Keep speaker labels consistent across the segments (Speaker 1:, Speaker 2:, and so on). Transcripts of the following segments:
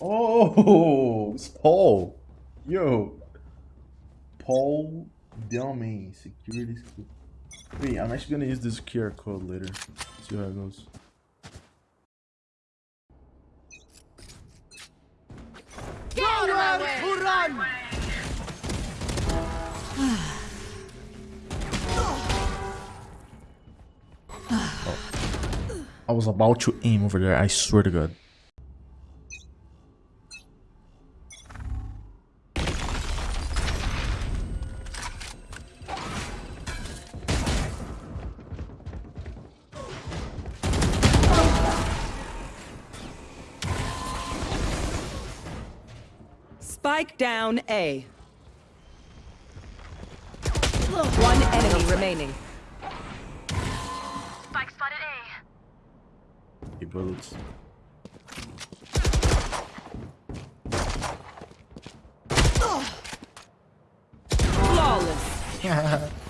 Speaker 1: Oh, it's Paul. Yo. Paul Delmain, security. Wait, I'm actually gonna use this QR code later. See how it goes. I was about to aim over there, I swear to god.
Speaker 2: Spike down A. One enemy remaining.
Speaker 1: 50 bullets.
Speaker 2: Flawless.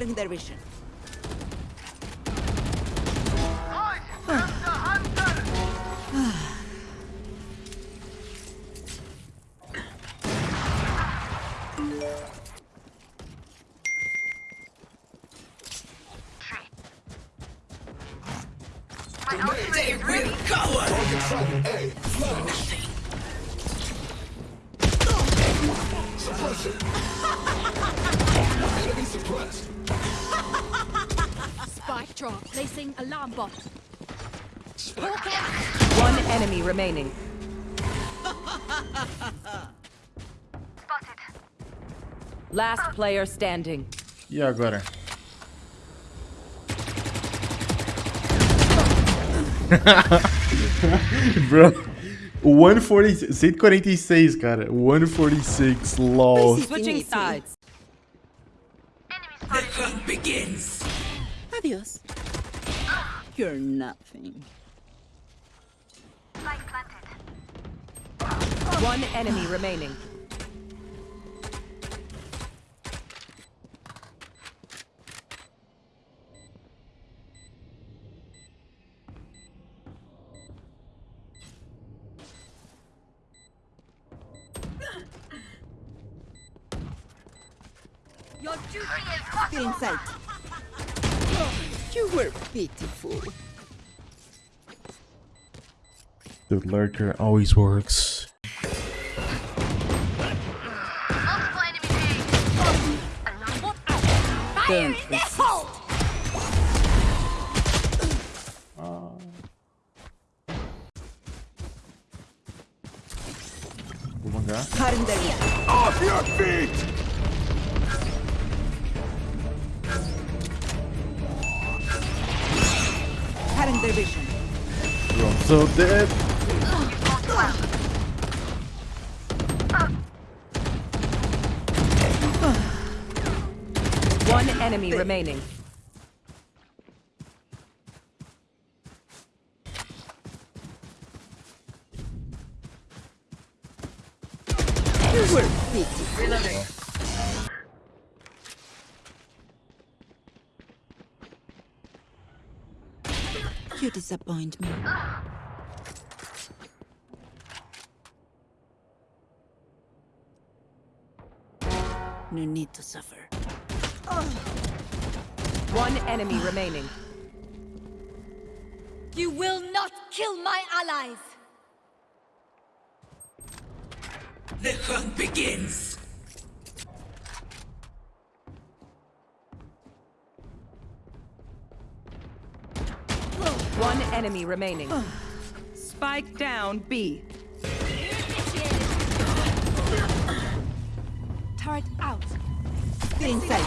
Speaker 2: Cutting their vision.
Speaker 3: My ultimate is ready.
Speaker 4: Spike drop. Placing alarm bot.
Speaker 2: One enemy remaining.
Speaker 3: Spotted.
Speaker 2: Last player standing.
Speaker 1: E agora? Bro, 146, 146, cara. 146, lol.
Speaker 2: Switching sides.
Speaker 3: Enemy spotted.
Speaker 5: begins.
Speaker 6: Adios. You're nothing.
Speaker 3: Spike planted.
Speaker 2: One enemy remaining.
Speaker 3: Your duty is possible.
Speaker 6: Inside. You were pitiful.
Speaker 1: The lurker always works.
Speaker 3: Multiple enemy A. Alarm bot out.
Speaker 6: Don't resist.
Speaker 3: hole.
Speaker 1: Vou mangar.
Speaker 6: Cutting their vision.
Speaker 5: Off your feet!
Speaker 1: So dead.
Speaker 2: One enemy remaining.
Speaker 6: You. You disappoint me. No need to suffer.
Speaker 2: One enemy remaining.
Speaker 4: You will not kill my allies.
Speaker 5: The hunt begins.
Speaker 2: One enemy remaining. Spike down B.
Speaker 4: Turret out.
Speaker 6: Inside.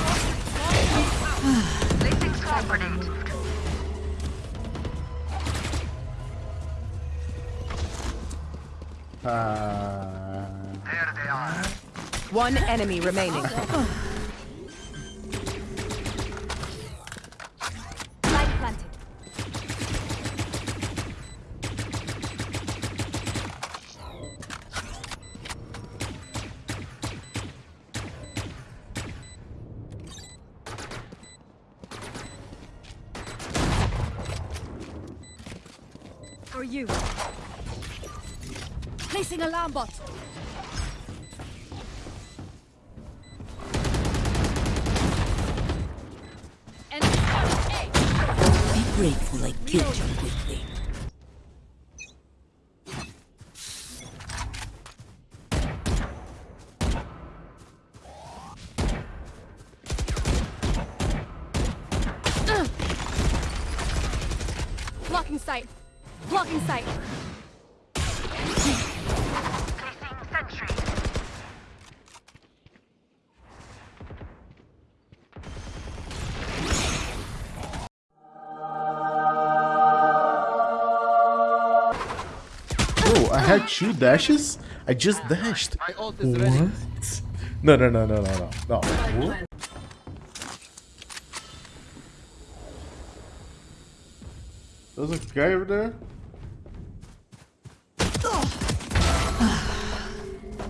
Speaker 3: Placing swarm grenade.
Speaker 1: Ah.
Speaker 3: There they are.
Speaker 2: One enemy remaining.
Speaker 4: For you. Placing alarm bot. Enemy spotted A.
Speaker 6: Be grateful I killed you quickly.
Speaker 1: Had two dashes. I just dashed.
Speaker 7: My ult is.
Speaker 1: What? No, no, no, no, no, no. No. What? There's a guy over there.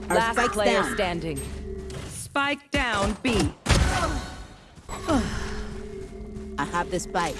Speaker 6: Our
Speaker 2: Last
Speaker 6: spike's
Speaker 2: player
Speaker 6: down.
Speaker 2: standing. Spike down B.
Speaker 6: I have the spike.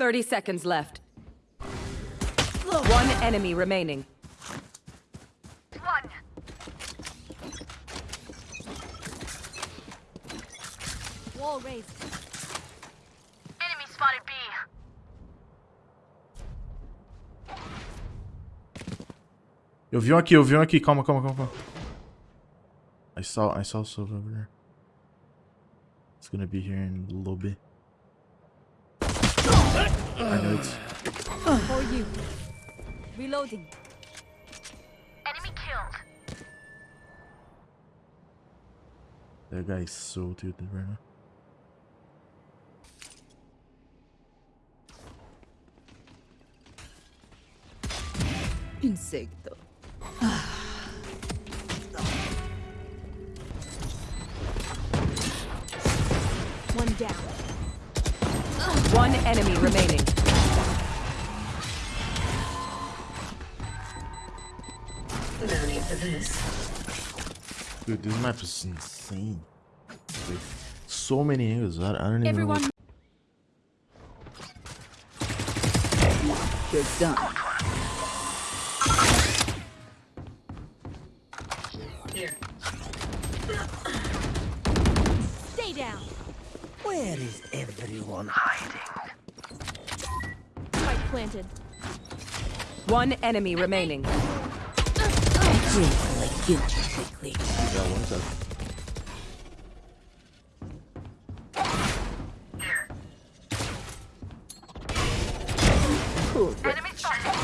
Speaker 2: 30 seconds left. One enemy remaining.
Speaker 3: One.
Speaker 4: Wall raised.
Speaker 3: Enemy spotted B.
Speaker 1: Eu vi um aqui, eu vi um aqui. Calma, calma, calma. I saw, I saw silver over there. It's gonna be here in a little bit. I know it's.
Speaker 4: For you. Reloading.
Speaker 3: Enemy killed.
Speaker 1: That guy is so tilted right now.
Speaker 6: Insecto.
Speaker 4: One
Speaker 2: enemy remaining.
Speaker 5: No need for this.
Speaker 1: Dude, this map is insane. Like, so many angles. I, I don't even know.
Speaker 4: Everyone.
Speaker 1: what-
Speaker 6: You're done.
Speaker 5: Where is everyone hiding?
Speaker 4: Spike planted.
Speaker 2: One enemy remaining.
Speaker 6: Grateful I killed you quickly.
Speaker 1: Yeah, one sec.
Speaker 5: Here.
Speaker 3: Enemy spotted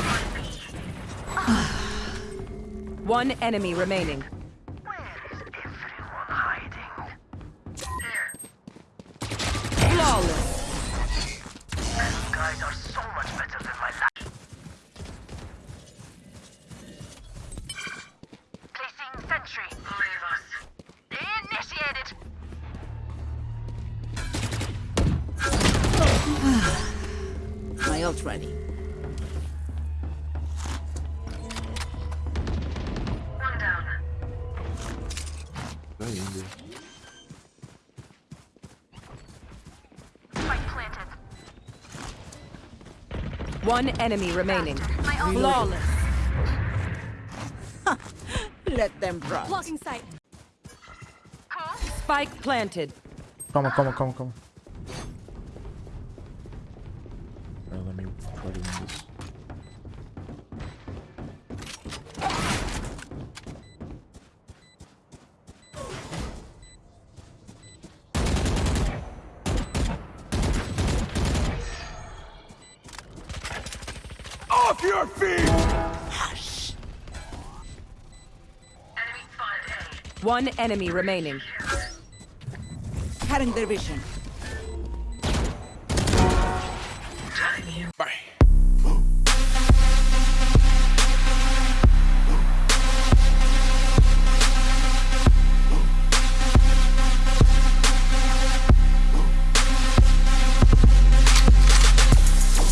Speaker 2: One enemy remaining.
Speaker 3: Guys are so much better than my last. Placing sentry.
Speaker 5: Leave us.
Speaker 3: Initiated.
Speaker 6: My ult ready.
Speaker 5: One down.
Speaker 1: Guy in there.
Speaker 3: Spike planted.
Speaker 2: One enemy remaining.
Speaker 3: My ult.
Speaker 2: Flawless.
Speaker 6: Let them run.
Speaker 4: Blocking sight.
Speaker 3: Cool.
Speaker 2: Spike planted.
Speaker 1: come on come on come Alright,
Speaker 5: Off your feet! Hush. Enemy
Speaker 2: One enemy remaining.
Speaker 6: Cutting their vision.
Speaker 5: Time here. Bye.